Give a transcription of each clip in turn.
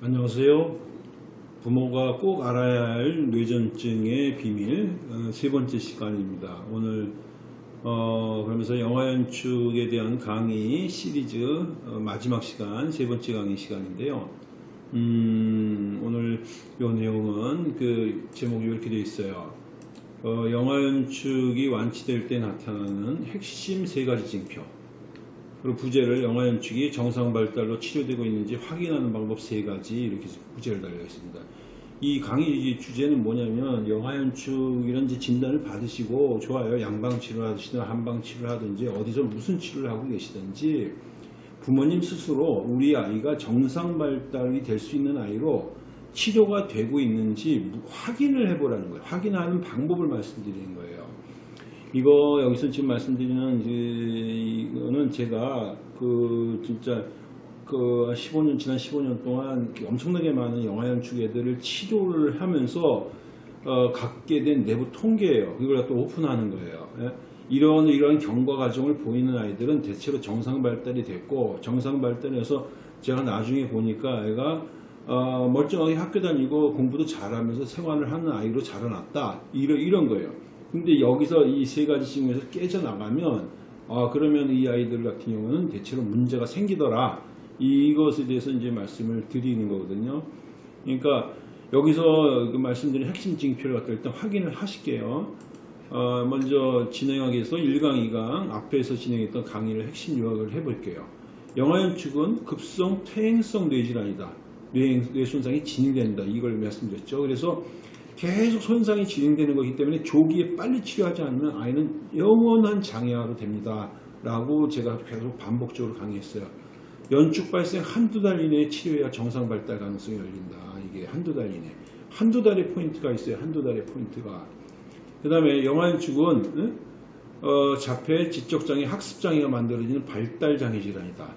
안녕하세요. 부모가 꼭 알아야 할 뇌전증의 비밀 어, 세 번째 시간입니다. 오늘 어, 그러면서 영화 연출에 대한 강의 시리즈 어, 마지막 시간 세 번째 강의 시간인데요. 음, 오늘 이 내용은 그 제목이 이렇게 되어 있어요. 어, 영화 연축이 완치될 때 나타나는 핵심 세 가지 징표. 그리고 부제를 영화 연축이 정상 발달로 치료되고 있는지 확인하는 방법 세 가지 이렇게 부제를 달려 있습니다. 이 강의 주제는 뭐냐면 영화 이제 진단을 받으시고 좋아요 양방 치료하시든 한방 치료하든지 어디서 무슨 치료를 하고 계시든지 부모님 스스로 우리 아이가 정상 발달이 될 수 있는 아이로 치료가 되고 있는지 확인을 해보라는 거예요. 확인하는 방법을 말씀드리는 거예요. 이거 여기서 지금 말씀드리는 이거는 제가 그 진짜 그 15년 지난 15년 동안 엄청나게 많은 영화 연출 애들을 치료를 하면서 어, 갖게 된 내부 통계예요. 이걸 또 오픈하는 거예요. 예? 이런 이런 경과 과정을 보이는 아이들은 대체로 정상 발달이 됐고 정상 발달해서 제가 나중에 보니까 애가 어, 멀쩡하게 학교 다니고 공부도 잘하면서 생활을 하는 아이로 자라났다 이런 이런 거예요. 근데 여기서 이 세 가지 중에서 깨져나가면 아 그러면 이 아이들 같은 경우는 대체로 문제가 생기더라. 이것에 대해서 이제 말씀을 드리는 거거든요. 그러니까 여기서 그 말씀드린 핵심 징표를 갖다 일단 확인을 하실게요. 어, 먼저 진행하기 위해서 1강 2강 앞에서 진행했던 강의를 핵심 요약을 해볼게요. 영화연축은 급성 퇴행성 뇌질환이다. 뇌, 뇌 손상이 진행된다. 이걸 말씀드렸죠. 그래서 계속 손상이 진행되는 것이기 때문에 조기에 빨리 치료하지 않으면 아이는 영원한 장애아로 됩니다. 라고 제가 계속 반복적으로 강의했어요. 연축 발생 한두 달 이내에 치료해야 정상 발달 가능성이 열린다. 이게 한두 달 이내. 한두 달의 포인트가 있어요. 한두 달의 포인트가. 그 다음에 영아연축은 어, 자폐, 지적장애, 학습장애가 만들어지는 발달장애 질환이다.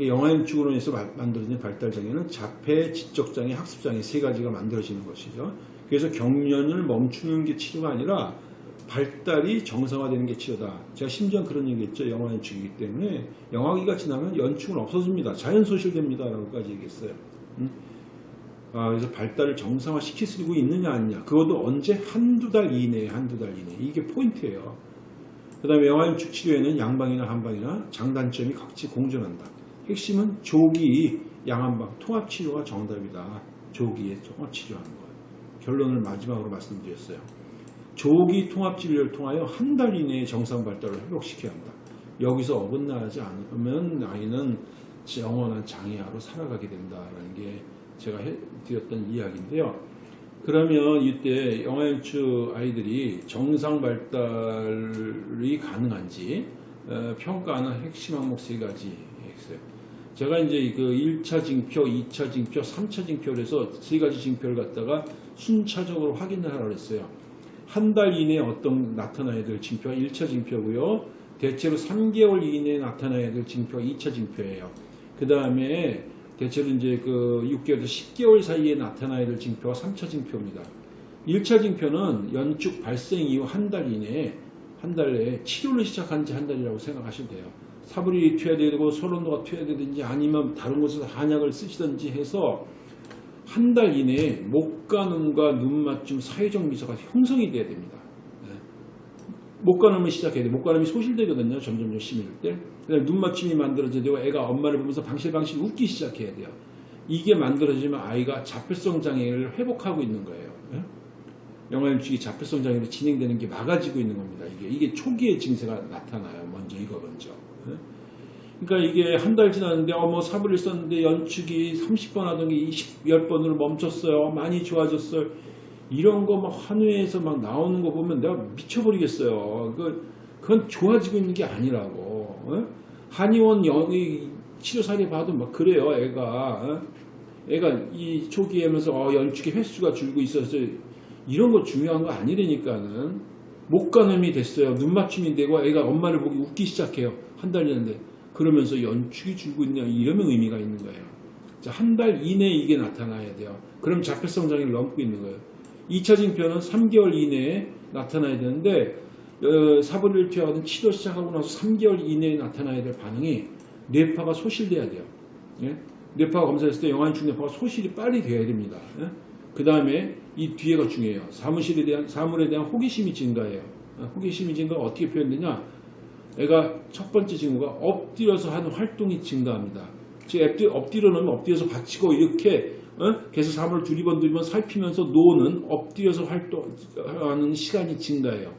영아연축으로 해서 만들어지는 발달장애는 자폐, 지적장애, 학습장애 세 가지가 만들어지는 것이죠. 그래서 경련을 멈추는 게 치료가 아니라 발달이 정상화되는 게 치료다. 제가 심지어 그런 얘기했죠. 영화 연축이기 때문에 영화기가 지나면 연축은 없어집니다. 자연 소실됩니다. 라고까지 얘기했어요. 음? 아, 그래서 발달을 정상화시킬 수 있느냐 아니냐. 그것도 언제 한두 달 이내에 한두 달 이내. 이게 포인트예요. 그 다음에 영화연축 치료에는 양방이나 한방이나 장단점이 같이 공존한다. 핵심은 조기 양한방 통합치료가 정답이다. 조기에 통합치료하는 거. 결론을 마지막으로 말씀드렸어요. 조기 통합치료를 통하여 한 달 이내에 정상 발달을 회복시켜야 한다. 여기서 어긋나지 않으면 아이는 영원한 장애아로 살아가게 된다라는 게 제가 드렸던 이야기인데요. 그러면 이때 영아연축 아이들이 정상 발달이 가능한지 어, 평가하는 핵심 항목 세 가지 있어요. 제가 이제 그 1차 징표, 2차 징표, 3차 징표를 해서 세 가지 징표를 갖다가 순차적으로 확인을 하라고 했어요. 한 달 이내에 어떤 나타나야 될 징표가 1차 징표고요. 대체로 3개월 이내에 나타나야 될 징표가 2차 징표예요. 그 다음에 대체로 이제 그 6개월에서 10개월 사이에 나타나야 될 징표가 3차 징표입니다. 1차 징표는 연축 발생 이후 한 달 이내에 한 달 내에 치료를 시작한 지 한 달이라고 생각하시면 돼요. 사불이 투여되고 소론도가 투여되든지 아니면 다른 곳에서 한약을 쓰시든지 해서 한 달 이내에 목과 눈과 눈 맞춤 사회적 미소가 형성이 돼야 됩니다. 네. 목과 눈을 시작해야 돼요. 목과 눈이 소실되거든요. 점점 열심히 할 때. 눈 맞춤이 만들어져야 되고 애가 엄마를 보면서 방실방실 웃기 시작해야 돼요. 이게 만들어지면 아이가 자폐성 장애를 회복하고 있는 거예요. 네? 영화연축이 자폐성 장애로 진행되는 게 막아지고 있는 겁니다. 이게 이게 초기의 증세가 나타나요. 먼저 이거 먼저. 네? 그러니까 이게 한 달 지났는데 어뭐 사부를 썼는데 연축이 30번 하던 게 20, 10번으로 멈췄어요. 많이 좋아졌어요. 이런 거막 한회에서 막 나오는 거 보면 내가 미쳐버리겠어요. 그 그건 좋아지고 있는 게 아니라고. 어? 한의원 영의 치료 사례 봐도 막 그래요. 애가 어? 애가 이 초기에 하면서 어, 연축의 횟수가 줄고 있어서 이런 거 중요한 거 아니라니까는 목간음이 됐어요. 눈 맞춤이 되고 애가 엄마를 보기 웃기 시작해요. 한 달이었는데 그러면서 연축이 줄고 있냐 이러면 의미가 있는 거예요. 한 달 이내에 이게 나타나야 돼요. 그럼 자폐성 장애를 넘고 있는 거예요. 2차 징표는 3개월 이내에 나타나야 되는데 어, 사분리를 투여하든 치료 시작하고 나서 3개월 이내에 나타나야 될 반응이 뇌파가 소실돼야 돼요. 예? 뇌파 검사했을 때 영아인축 뇌파가 소실이 빨리 돼야 됩니다. 그 다음에 이 뒤에가 중요해요. 사무실에 대한 사물에 대한 호기심이 증가해요. 어, 호기심이 증가 가 어떻게 표현되냐? 애가 첫 번째 징후가 엎드려서 하는 활동이 증가합니다. 즉 엎드려, 엎드려 놓으면 엎드려서 받치고 이렇게 어? 계속 사물을 두리번 두리번 살피면서 노는 엎드려서 활동하는 시간이 증가해요.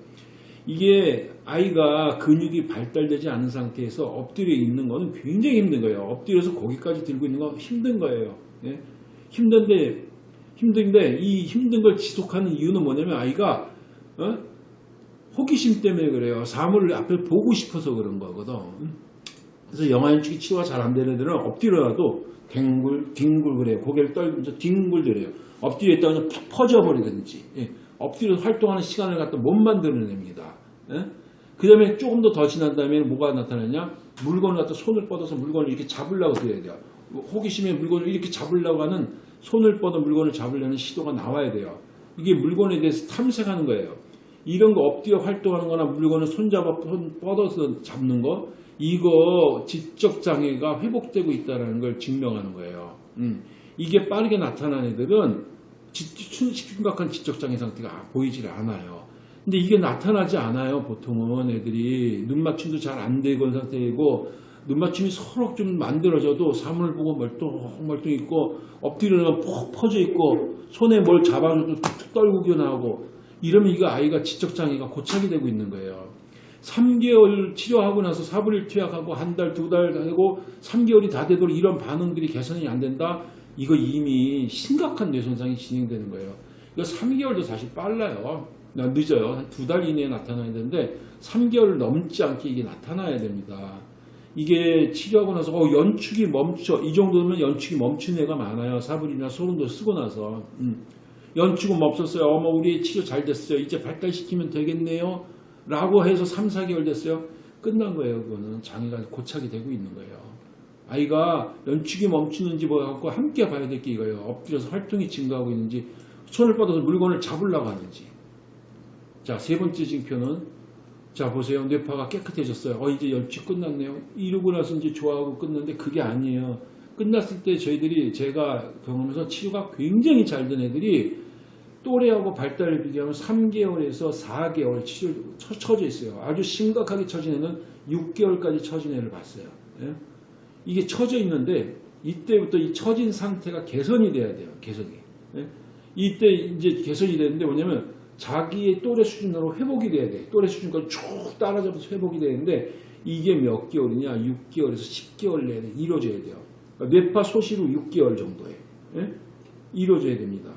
이게 아이가 근육이 발달되지 않은 상태에서 엎드려 있는 거는 굉장히 힘든 거예요. 엎드려서 거기까지 들고 있는 건 힘든 거예요. 예? 힘든데 힘든데 이 힘든 걸 지속하는 이유는 뭐냐면 아이가 어? 호기심 때문에 그래요. 사물을 앞에 보고 싶어서 그런 거거든. 그래서 영화연축이 치료가 잘 안 되는 애들은 엎드려라도 뒹굴, 뒹굴 그래요. 고개를 떨면서 뒹굴거려요. 엎드려 있다가 그냥 푹 퍼져버리든지. 예. 엎드려서 활동하는 시간을 갖다 못 만들어냅니다. 예? 그 다음에 조금 더 더 지난 다음에 뭐가 나타나냐? 물건을 갖다 손을 뻗어서 물건을 이렇게 잡으려고 그래야 돼요. 호기심에 물건을 이렇게 잡으려고 하는 손을 뻗어 물건을 잡으려는 시도가 나와야 돼요. 이게 물건에 대해서 탐색하는 거예요. 이런 거 엎드려 활동하는 거나 물건을 손잡아 손 뻗어서 잡는 거 이거 지적 장애가 회복되고 있다는 걸 증명하는 거예요. 음. 이게 빠르게 나타난 애들은 지- 심각한 지적 장애 상태가 보이질 않아요. 근데 이게 나타나지 않아요. 보통은 애들이 눈 맞춤도 잘 안 되고 상태이고 눈 맞춤이 서로 좀 만들어져도 사물을 보고 멀뚱멀뚱 있고 엎드려면 푹 퍼져 있고 손에 뭘 잡아줘도 툭툭 떨구겨 나오고 이러면 이거 아이가 지적 장애가 고착이 되고 있는 거예요. 3개월 치료하고 나서 사불일 투약하고 한 달, 두 달 하고 3개월이 다 되도록 이런 반응들이 개선이 안 된다? 이거 이미 심각한 뇌손상이 진행되는 거예요. 이거 3개월도 사실 빨라요. 나 늦어요. 한 두 달 이내에 나타나야 되는데 3개월 넘지 않게 이게 나타나야 됩니다. 이게 치료하고 나서 어, 연축이 멈춰. 이 정도면 연축이 멈춘 애가 많아요. 사불이나 소름도 쓰고 나서. 음. 연축은 멈췄어요. 어머 우리 치료 잘 됐어요. 이제 발달시키면 되겠네요. 라고 해서 3, 4개월 됐어요. 끝난 거예요. 그거는 장애가 고착이 되고 있는 거예요. 아이가 연축이 멈추는지 뭐 갖고 함께 봐야 될 게 이거예요. 엎드려서 활동이 증가하고 있는지 손을 뻗어서 물건을 잡으려고 하는지. 자, 세 번째 징표는 자, 보세요. 뇌파가 깨끗해졌어요. 어, 이제 연축 끝났네요. 이러고 나서 이제 좋아하고 끝났는데 그게 아니에요. 끝났을 때 저희들이 제가 경험해서 치료가 굉장히 잘 된 애들이 또래하고 발달을 비교하면 3개월에서 4개월 치료 처, 처져 있어요. 아주 심각하게 처진 애는 6개월까지 처진 애를 봤어요. 예? 이게 처져 있는데 이때부터 이 처진 상태가 개선이 돼야 돼요. 개선이. 예? 이때 이제 개선이 되는데 뭐냐면 자기의 또래 수준으로 회복이 돼야 돼. 또래 수준까지 쭉 따라잡아서 회복이 되는데 이게 몇 개월이냐? 6개월에서 10개월 내에 이루어져야 돼요. 그러니까 뇌파 소실 후 6개월 정도에 예? 이루어져야 됩니다.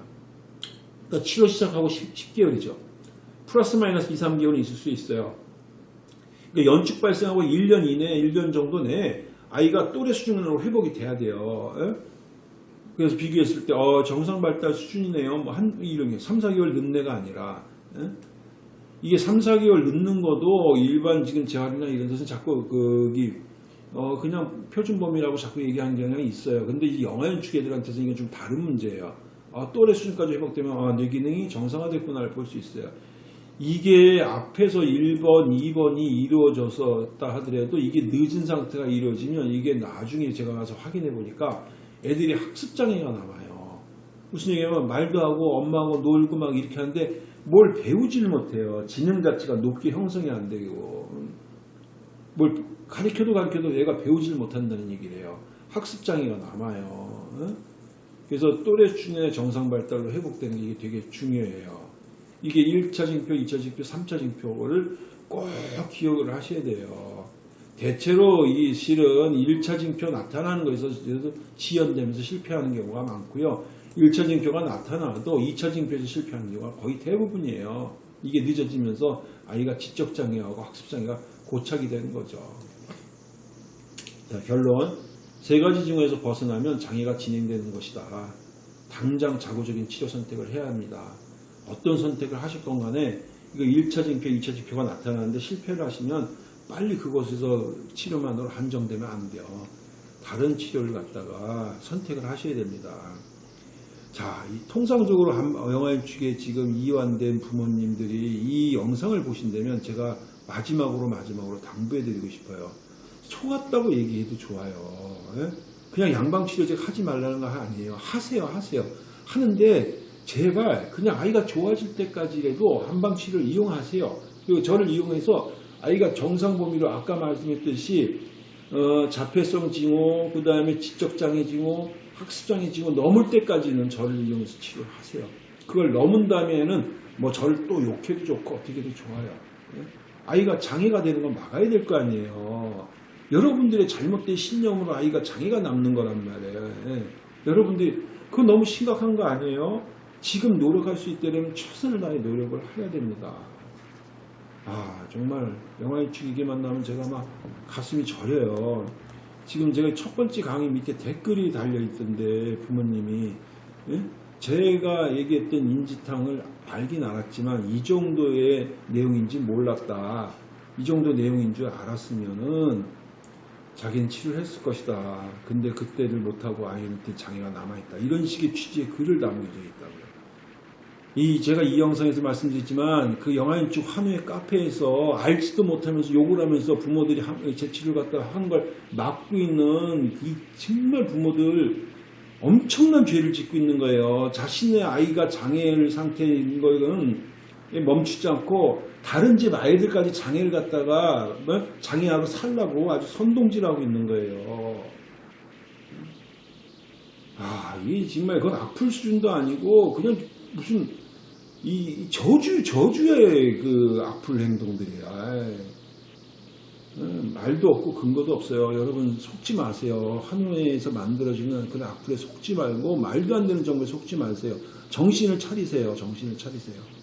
그러니까 치료 시작하고 10, 개월이죠 플러스 마이너스 2, 3개월이 있을 수 있어요. 그러니까 연축 발생하고 1년 이내, 1년 정도 내에 아이가 또래 수준으로 회복이 돼야 돼요. 예? 그래서 비교했을 때, 어, 정상 발달 수준이네요. 뭐, 한, 이런 게 3, 4개월 늦는 애가 아니라, 예? 이게 3, 4개월 늦는 것도 일반 지금 재활이나 이런 데서 자꾸, 거기, 어, 그냥 표준 범위라고 자꾸 얘기하는 경향이 있어요. 근데 이 영아연축 애들한테서 이건 좀 다른 문제예요. 아, 또래 수준까지 회복되면, 아, 뇌 기능이 정상화됐구나를 볼 수 있어요. 이게 앞에서 1번, 2번이 이루어졌다 하더라도 이게 늦은 상태가 이루어지면 이게 나중에 제가 가서 확인해 보니까 애들이 학습장애가 남아요. 무슨 얘기냐면 말도 하고 엄마하고 놀고 막 이렇게 하는데 뭘 배우질 못해요. 지능 가치가 높게 형성이 안 되고 뭘 가르쳐도 가르쳐도 얘가 배우질 못한다는 얘기를 해요. 학습장애가 남아요. 응? 그래서 또래 수준의 정상 발달로 회복되는 게 되게 중요해요. 이게 1차 징표, 2차 징표, 3차 징표를 꼭 기억을 하셔야 돼요. 대체로 이 실은 1차 징표 나타나는 거에서 지연되면서 실패하는 경우가 많고요. 1차 징표가 나타나도 2차 징표에서 실패하는 경우가 거의 대부분이에요. 이게 늦어지면서 아이가 지적장애하고 학습장애가 고착이 되는 거죠. 자, 결론. 세 가지 징후에서 벗어나면 장애가 진행되는 것이다. 당장 자구적인 치료 선택을 해야 합니다. 어떤 선택을 하실 건 간에 이거 1차 징표, 2차 징표가 나타나는데 실패를 하시면 빨리 그것에서 치료만으로 한정되면 안 돼요. 다른 치료를 갖다가 선택을 하셔야 됩니다. 자, 이 통상적으로 한- 영아인축에 지금 이완된 부모님들이 이 영상을 보신다면 제가 마지막으로 마지막으로 당부해드리고 싶어요. 속았다고 얘기해도 좋아요. 예? 그냥 양방치료 제가 하지 말라는 거 아니에요. 하세요, 하세요. 하는데 제발 그냥 아이가 좋아질 때까지라도 한방치료를 이용하세요. 그리고 저를 이용해서 아이가 정상 범위로 아까 말씀했듯이 어, 자폐성 징후, 그 다음에 지적장애 징후, 학습장애 징후 넘을 때까지는 저를 이용해서 치료를 하세요. 그걸 넘은 다음에는 뭐 저를 또 욕해도 좋고 어떻게도 좋아요. 예? 아이가 장애가 되는 건 막아야 될 거 아니에요. 여러분들의 잘못된 신념으로 아이가 장애가 남는 거란 말이에요. 예. 여러분들이 그거 너무 심각한 거 아니에요? 지금 노력할 수 있다면 최선을 다해 노력을 해야 됩니다. 아 정말 영화일축 이게 만나면 제가 막 가슴이 저려요. 지금 제가 첫 번째 강의 밑에 댓글이 달려 있던데 부모님이 예? 제가 얘기했던 인지탕을 알긴 알았지만 이 정도의 내용인지 몰랐다. 이 정도 내용인 줄 알았으면은 자기는 치료를 했을 것이다. 근데 그때를 못하고 아이한테 장애가 남아있다. 이런 식의 취지의 글을 남겨져 있다고요. 이 제가 이 영상에서 말씀드렸지만 그 영화인축 한우의 카페에서 알지도 못하면서 욕을 하면서 부모들이 한- 제 치료를 갖다 한걸 막고 있는 이 정말 부모들 엄청난 죄를 짓고 있는 거예요. 자신의 아이가 장애를 상태인 거는 멈추지 않고 다른 집 아이들까지 장애를 갖다가 뭐 장애하고 살라고 아주 선동질하고 있는 거예요. 아, 이 정말 그건 악플 수준도 아니고 그냥 무슨 이, 이 저주 저주의 그 악플 행동들이야. 아이. 음, 말도 없고 근거도 없어요. 여러분 속지 마세요. 한우에서 만들어지는 그런 악플에 속지 말고 말도 안 되는 정보에 속지 마세요. 정신을 차리세요. 정신을 차리세요.